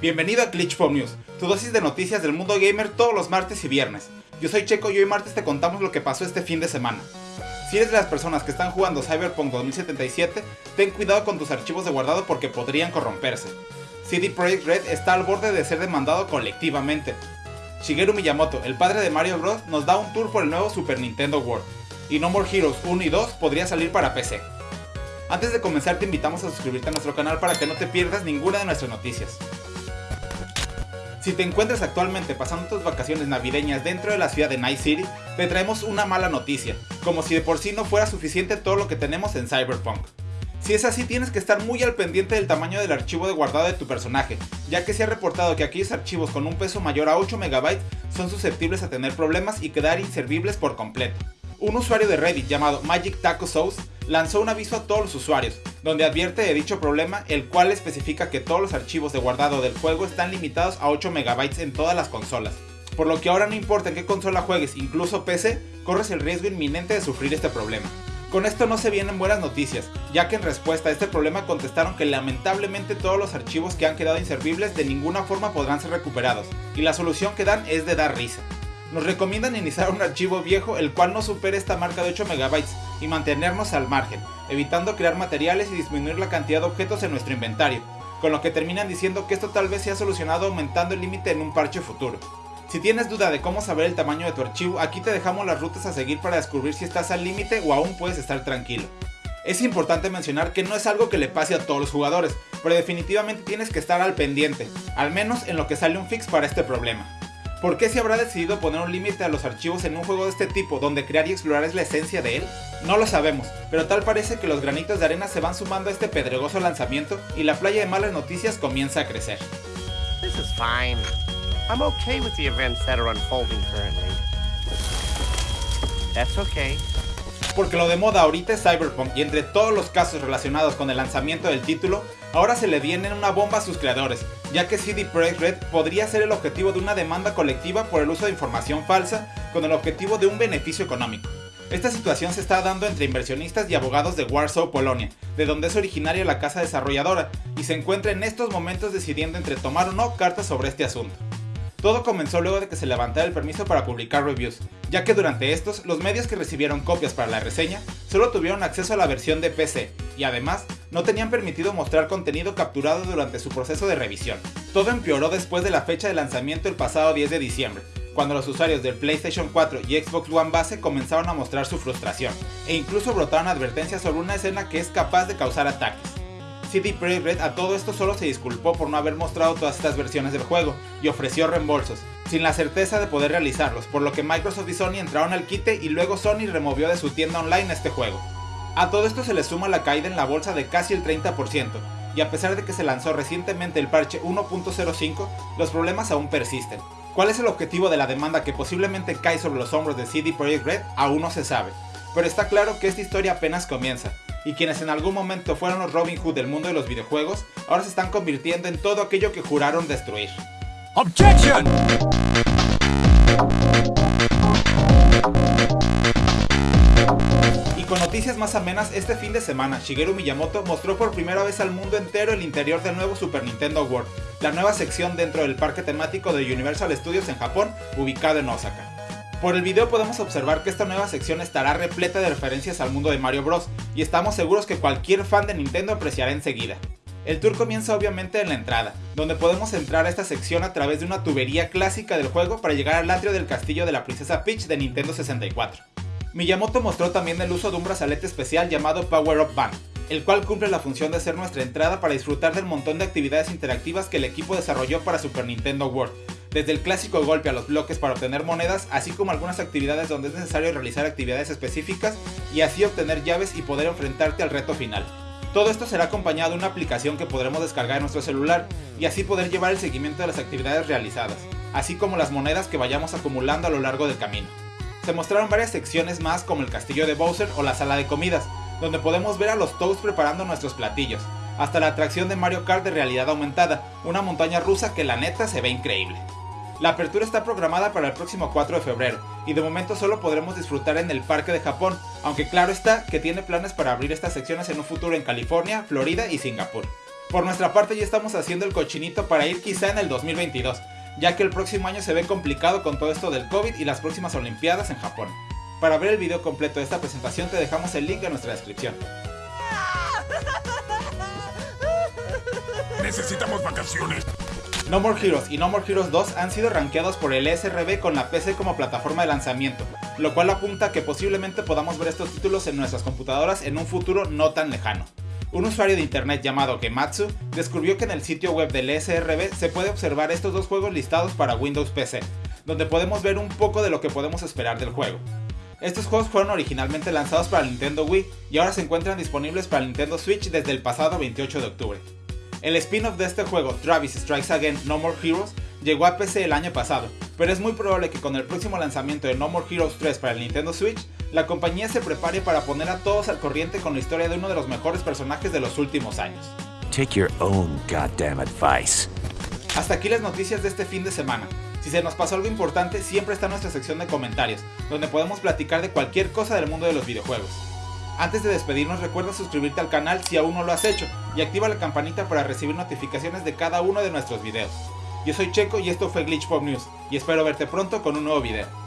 Bienvenido a Glitch Pop News, tu dosis de noticias del mundo gamer todos los martes y viernes. Yo soy Checo y hoy martes te contamos lo que pasó este fin de semana. Si eres de las personas que están jugando Cyberpunk 2077, ten cuidado con tus archivos de guardado porque podrían corromperse. CD Projekt Red está al borde de ser demandado colectivamente. Shigeru Miyamoto, el padre de Mario Bros, nos da un tour por el nuevo Super Nintendo World. Y No More Heroes 1 y 2 podría salir para PC. Antes de comenzar te invitamos a suscribirte a nuestro canal para que no te pierdas ninguna de nuestras noticias. Si te encuentras actualmente pasando tus vacaciones navideñas dentro de la ciudad de Night City, te traemos una mala noticia, como si de por sí no fuera suficiente todo lo que tenemos en Cyberpunk. Si es así, tienes que estar muy al pendiente del tamaño del archivo de guardado de tu personaje, ya que se ha reportado que aquellos archivos con un peso mayor a 8 MB son susceptibles a tener problemas y quedar inservibles por completo. Un usuario de Reddit llamado Magic Taco Sauce lanzó un aviso a todos los usuarios, donde advierte de dicho problema, el cual especifica que todos los archivos de guardado del juego están limitados a 8 MB en todas las consolas. Por lo que ahora no importa en qué consola juegues, incluso PC, corres el riesgo inminente de sufrir este problema. Con esto no se vienen buenas noticias, ya que en respuesta a este problema contestaron que lamentablemente todos los archivos que han quedado inservibles de ninguna forma podrán ser recuperados, y la solución que dan es de dar risa nos recomiendan iniciar un archivo viejo el cual no supere esta marca de 8 MB y mantenernos al margen, evitando crear materiales y disminuir la cantidad de objetos en nuestro inventario, con lo que terminan diciendo que esto tal vez sea solucionado aumentando el límite en un parche futuro. Si tienes duda de cómo saber el tamaño de tu archivo, aquí te dejamos las rutas a seguir para descubrir si estás al límite o aún puedes estar tranquilo. Es importante mencionar que no es algo que le pase a todos los jugadores, pero definitivamente tienes que estar al pendiente, al menos en lo que sale un fix para este problema. ¿Por qué se habrá decidido poner un límite a los archivos en un juego de este tipo, donde crear y explorar es la esencia de él? No lo sabemos, pero tal parece que los granitos de arena se van sumando a este pedregoso lanzamiento y la playa de malas noticias comienza a crecer. This is fine. I'm okay with the events that are unfolding currently. That's okay porque lo de moda ahorita es Cyberpunk y entre todos los casos relacionados con el lanzamiento del título, ahora se le viene una bomba a sus creadores, ya que CD Projekt Red podría ser el objetivo de una demanda colectiva por el uso de información falsa con el objetivo de un beneficio económico. Esta situación se está dando entre inversionistas y abogados de Warsaw, Polonia, de donde es originaria la casa desarrolladora, y se encuentra en estos momentos decidiendo entre tomar o no cartas sobre este asunto. Todo comenzó luego de que se levantara el permiso para publicar reviews, ya que durante estos, los medios que recibieron copias para la reseña solo tuvieron acceso a la versión de PC, y además, no tenían permitido mostrar contenido capturado durante su proceso de revisión. Todo empeoró después de la fecha de lanzamiento el pasado 10 de diciembre, cuando los usuarios del PlayStation 4 y Xbox One base comenzaron a mostrar su frustración, e incluso brotaron advertencias sobre una escena que es capaz de causar ataques. CD Projekt Red a todo esto solo se disculpó por no haber mostrado todas estas versiones del juego y ofreció reembolsos, sin la certeza de poder realizarlos, por lo que Microsoft y Sony entraron al quite y luego Sony removió de su tienda online este juego. A todo esto se le suma la caída en la bolsa de casi el 30%, y a pesar de que se lanzó recientemente el parche 1.05, los problemas aún persisten. ¿Cuál es el objetivo de la demanda que posiblemente cae sobre los hombros de CD Projekt Red? Aún no se sabe, pero está claro que esta historia apenas comienza, y quienes en algún momento fueron los Robin Hood del mundo de los videojuegos, ahora se están convirtiendo en todo aquello que juraron destruir. ¡Objection! Y con noticias más amenas, este fin de semana, Shigeru Miyamoto mostró por primera vez al mundo entero el interior del nuevo Super Nintendo World, la nueva sección dentro del parque temático de Universal Studios en Japón, ubicado en Osaka. Por el video podemos observar que esta nueva sección estará repleta de referencias al mundo de Mario Bros. y estamos seguros que cualquier fan de Nintendo apreciará enseguida. El tour comienza obviamente en la entrada, donde podemos entrar a esta sección a través de una tubería clásica del juego para llegar al atrio del castillo de la princesa Peach de Nintendo 64. Miyamoto mostró también el uso de un brazalete especial llamado Power Up Band, el cual cumple la función de ser nuestra entrada para disfrutar del montón de actividades interactivas que el equipo desarrolló para Super Nintendo World, desde el clásico golpe a los bloques para obtener monedas, así como algunas actividades donde es necesario realizar actividades específicas y así obtener llaves y poder enfrentarte al reto final. Todo esto será acompañado de una aplicación que podremos descargar en nuestro celular y así poder llevar el seguimiento de las actividades realizadas, así como las monedas que vayamos acumulando a lo largo del camino. Se mostraron varias secciones más como el castillo de Bowser o la sala de comidas, donde podemos ver a los Toads preparando nuestros platillos, hasta la atracción de Mario Kart de realidad aumentada, una montaña rusa que la neta se ve increíble. La apertura está programada para el próximo 4 de febrero, y de momento solo podremos disfrutar en el Parque de Japón, aunque claro está que tiene planes para abrir estas secciones en un futuro en California, Florida y Singapur. Por nuestra parte ya estamos haciendo el cochinito para ir quizá en el 2022, ya que el próximo año se ve complicado con todo esto del COVID y las próximas Olimpiadas en Japón. Para ver el video completo de esta presentación te dejamos el link en nuestra descripción. Necesitamos vacaciones. No More Heroes y No More Heroes 2 han sido rankeados por el SRB con la PC como plataforma de lanzamiento, lo cual apunta a que posiblemente podamos ver estos títulos en nuestras computadoras en un futuro no tan lejano. Un usuario de internet llamado Gematsu descubrió que en el sitio web del SRB se puede observar estos dos juegos listados para Windows PC, donde podemos ver un poco de lo que podemos esperar del juego. Estos juegos fueron originalmente lanzados para Nintendo Wii y ahora se encuentran disponibles para Nintendo Switch desde el pasado 28 de octubre. El spin-off de este juego, Travis Strikes Again No More Heroes, llegó a PC el año pasado, pero es muy probable que con el próximo lanzamiento de No More Heroes 3 para el Nintendo Switch, la compañía se prepare para poner a todos al corriente con la historia de uno de los mejores personajes de los últimos años. Take your own goddamn advice. Hasta aquí las noticias de este fin de semana. Si se nos pasó algo importante, siempre está nuestra sección de comentarios, donde podemos platicar de cualquier cosa del mundo de los videojuegos. Antes de despedirnos recuerda suscribirte al canal si aún no lo has hecho y activa la campanita para recibir notificaciones de cada uno de nuestros videos. Yo soy Checo y esto fue Glitch Pop News y espero verte pronto con un nuevo video.